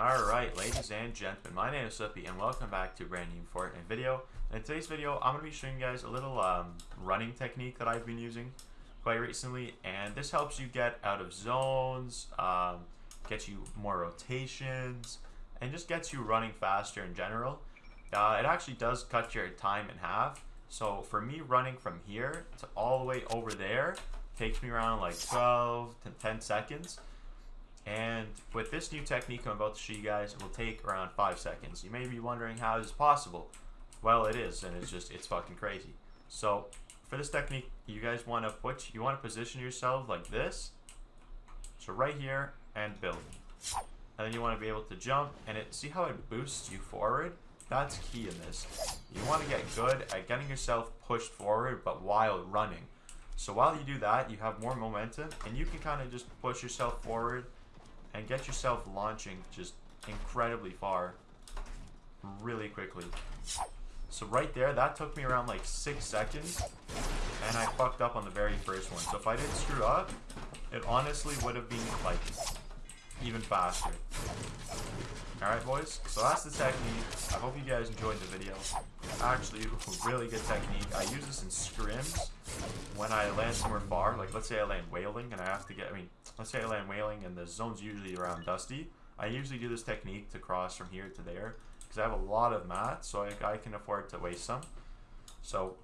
Alright, ladies and gentlemen, my name is Slippy and welcome back to a brand new Fortnite video. In today's video, I'm going to be showing you guys a little um, running technique that I've been using quite recently. And this helps you get out of zones, um, gets you more rotations, and just gets you running faster in general. Uh, it actually does cut your time in half. So for me, running from here to all the way over there takes me around like 12 to 10 seconds. And with this new technique I'm about to show you guys, it will take around 5 seconds. You may be wondering how is this possible? Well, it is, and it's just, it's fucking crazy. So, for this technique, you guys want to put, you want to position yourself like this. So right here, and build. And then you want to be able to jump, and it see how it boosts you forward? That's key in this. You want to get good at getting yourself pushed forward, but while running. So while you do that, you have more momentum, and you can kind of just push yourself forward and get yourself launching just incredibly far really quickly. So right there, that took me around like six seconds and I fucked up on the very first one. So if I didn't screw up, it honestly would have been like even faster. Alright boys, so that's the technique. I hope you guys enjoyed the video. Actually, really good technique. I use this in scrims when I land somewhere far. Like let's say I land Wailing and I have to get, I mean, let's say I land Wailing and the zone's usually around dusty. I usually do this technique to cross from here to there because I have a lot of mats so I, I can afford to waste some. So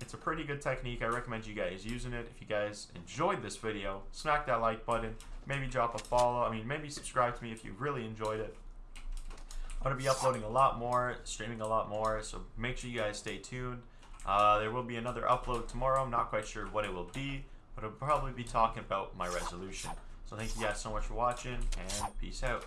it's a pretty good technique. I recommend you guys using it. If you guys enjoyed this video, smack that like button. Maybe drop a follow. I mean, maybe subscribe to me if you really enjoyed it. I'm going to be uploading a lot more, streaming a lot more, so make sure you guys stay tuned. Uh, there will be another upload tomorrow. I'm not quite sure what it will be, but I'll probably be talking about my resolution. So thank you guys so much for watching, and peace out.